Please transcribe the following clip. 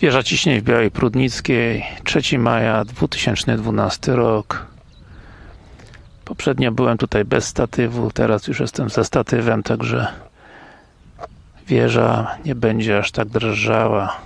Wieża ciśnień w Białej Prudnickiej 3 maja 2012 rok. Poprzednio byłem tutaj bez statywu, teraz już jestem ze statywem, także wieża nie będzie aż tak drżała.